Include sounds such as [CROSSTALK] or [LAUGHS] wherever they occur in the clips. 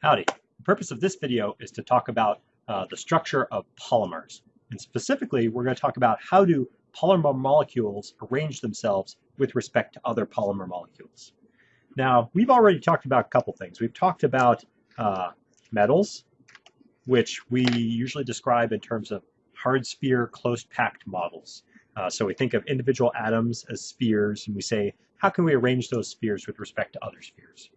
Howdy. The purpose of this video is to talk about uh, the structure of polymers. And specifically, we're going to talk about how do polymer molecules arrange themselves with respect to other polymer molecules. Now, we've already talked about a couple things. We've talked about uh, metals, which we usually describe in terms of hard sphere close packed models. Uh, so we think of individual atoms as spheres, and we say, how can we arrange those spheres with respect to other spheres?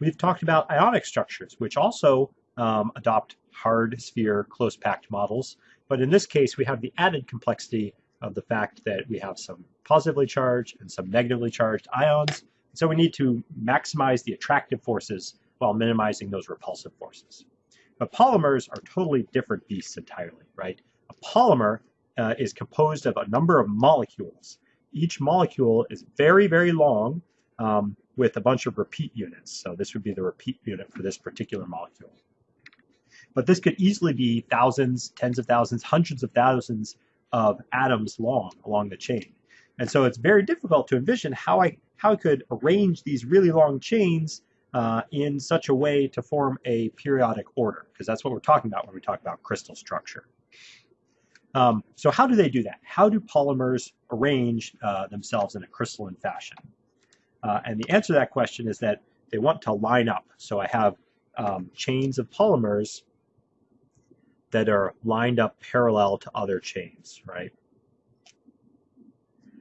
We've talked about ionic structures, which also um, adopt hard sphere close packed models. But in this case, we have the added complexity of the fact that we have some positively charged and some negatively charged ions. So we need to maximize the attractive forces while minimizing those repulsive forces. But polymers are totally different beasts entirely, right? A polymer uh, is composed of a number of molecules. Each molecule is very, very long, um, with a bunch of repeat units. So this would be the repeat unit for this particular molecule. But this could easily be thousands, tens of thousands, hundreds of thousands of atoms long along the chain. And so it's very difficult to envision how I, how I could arrange these really long chains uh, in such a way to form a periodic order, because that's what we're talking about when we talk about crystal structure. Um, so how do they do that? How do polymers arrange uh, themselves in a crystalline fashion? Uh, and the answer to that question is that they want to line up. So I have um, chains of polymers that are lined up parallel to other chains, right?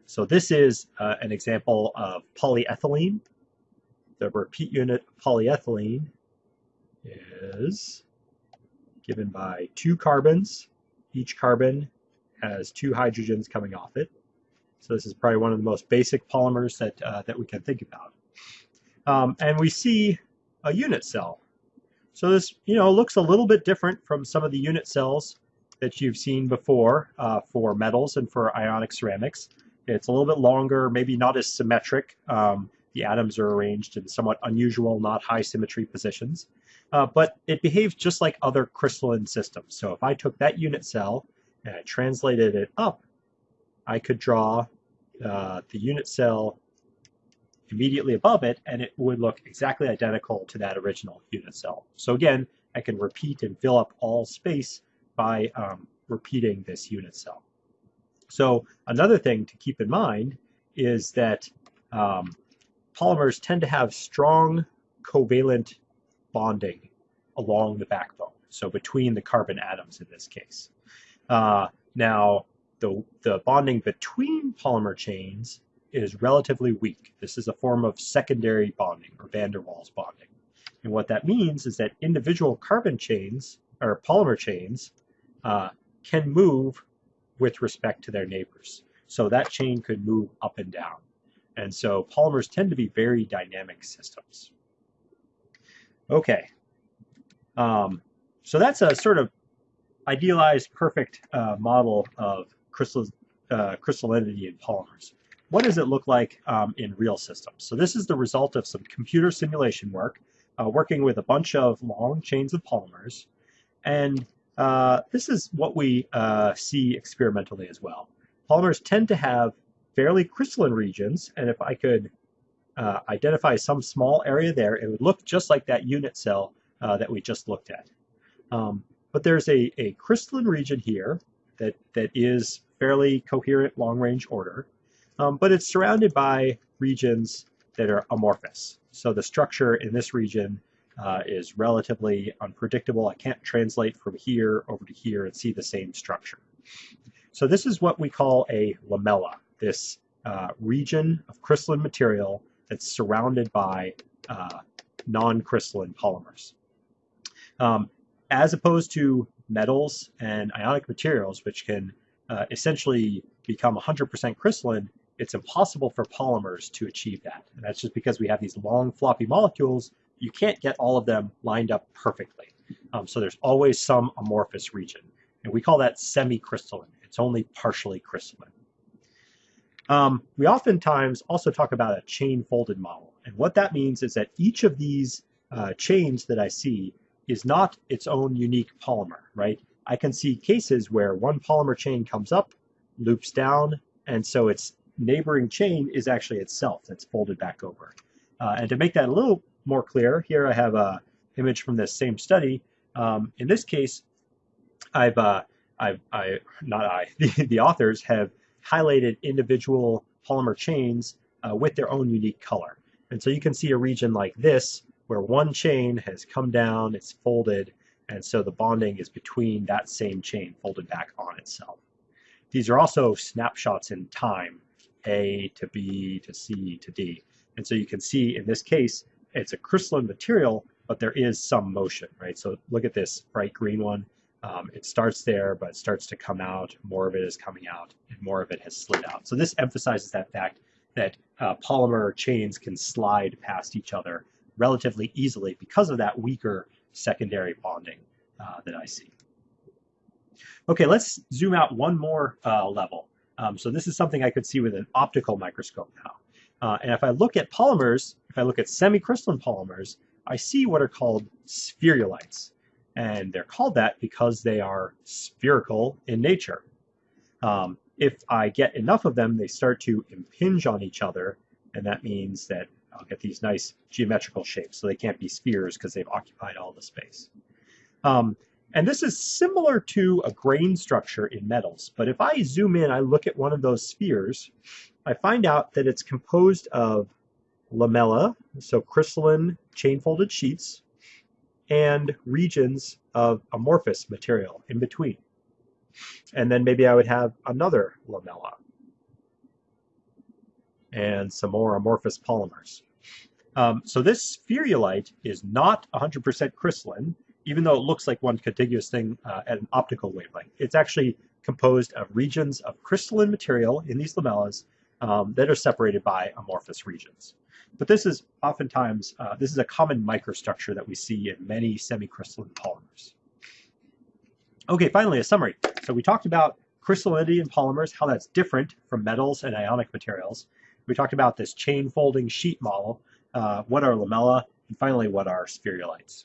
So this is uh, an example of polyethylene. The repeat unit polyethylene is given by two carbons. Each carbon has two hydrogens coming off it. So this is probably one of the most basic polymers that, uh, that we can think about. Um, and we see a unit cell. So this, you know, looks a little bit different from some of the unit cells that you've seen before uh, for metals and for ionic ceramics. It's a little bit longer, maybe not as symmetric. Um, the atoms are arranged in somewhat unusual, not high symmetry positions. Uh, but it behaves just like other crystalline systems. So if I took that unit cell and I translated it up I could draw uh, the unit cell immediately above it and it would look exactly identical to that original unit cell. So again, I can repeat and fill up all space by um, repeating this unit cell. So another thing to keep in mind is that um, polymers tend to have strong covalent bonding along the backbone, so between the carbon atoms in this case. Uh, now, the, the bonding between polymer chains is relatively weak. This is a form of secondary bonding or van der Waals bonding. And what that means is that individual carbon chains or polymer chains uh, can move with respect to their neighbors. So that chain could move up and down. And so polymers tend to be very dynamic systems. Okay. Um, so that's a sort of idealized perfect uh, model of crystal, uh, crystallinity in polymers. What does it look like um, in real systems? So this is the result of some computer simulation work, uh, working with a bunch of long chains of polymers. And uh, this is what we uh, see experimentally as well. Polymers tend to have fairly crystalline regions, and if I could uh, identify some small area there, it would look just like that unit cell uh, that we just looked at. Um, but there's a, a crystalline region here that, that is fairly coherent long-range order, um, but it's surrounded by regions that are amorphous. So the structure in this region uh, is relatively unpredictable. I can't translate from here over to here and see the same structure. So this is what we call a lamella, this uh, region of crystalline material that's surrounded by uh, non-crystalline polymers. Um, as opposed to metals and ionic materials, which can uh, essentially become 100% crystalline, it's impossible for polymers to achieve that. And that's just because we have these long floppy molecules, you can't get all of them lined up perfectly. Um, so there's always some amorphous region. And we call that semi-crystalline. It's only partially crystalline. Um, we oftentimes also talk about a chain folded model. And what that means is that each of these uh, chains that I see is not its own unique polymer, right? I can see cases where one polymer chain comes up, loops down, and so its neighboring chain is actually itself that's folded back over. Uh, and to make that a little more clear, here I have a, image from this same study. Um, in this case, I've, uh, I've, I, not I, [LAUGHS] the, the authors have highlighted individual polymer chains uh, with their own unique color. And so you can see a region like this where one chain has come down, it's folded, and so the bonding is between that same chain folded back on itself. These are also snapshots in time, A to B to C to D. And so you can see in this case, it's a crystalline material, but there is some motion, right? So look at this bright green one. Um, it starts there, but it starts to come out. More of it is coming out, and more of it has slid out. So this emphasizes that fact that uh, polymer chains can slide past each other relatively easily because of that weaker secondary bonding uh, that I see. Okay, let's zoom out one more uh, level. Um, so this is something I could see with an optical microscope now. Uh, and if I look at polymers, if I look at semicrystalline polymers, I see what are called spherulites. And they're called that because they are spherical in nature. Um, if I get enough of them, they start to impinge on each other, and that means that I'll get these nice geometrical shapes. So they can't be spheres because they've occupied all the space. Um, and this is similar to a grain structure in metals. But if I zoom in, I look at one of those spheres, I find out that it's composed of lamella, so crystalline chain-folded sheets, and regions of amorphous material in between. And then maybe I would have another lamella and some more amorphous polymers. Um, so this spherulite is not 100% crystalline even though it looks like one contiguous thing uh, at an optical wavelength. It's actually composed of regions of crystalline material in these lamellas um, that are separated by amorphous regions. But this is oftentimes, uh, this is a common microstructure that we see in many semicrystalline polymers. Okay, finally, a summary. So we talked about crystallinity in polymers, how that's different from metals and ionic materials. We talked about this chain folding sheet model, uh, what are lamella, and finally what are spherulites.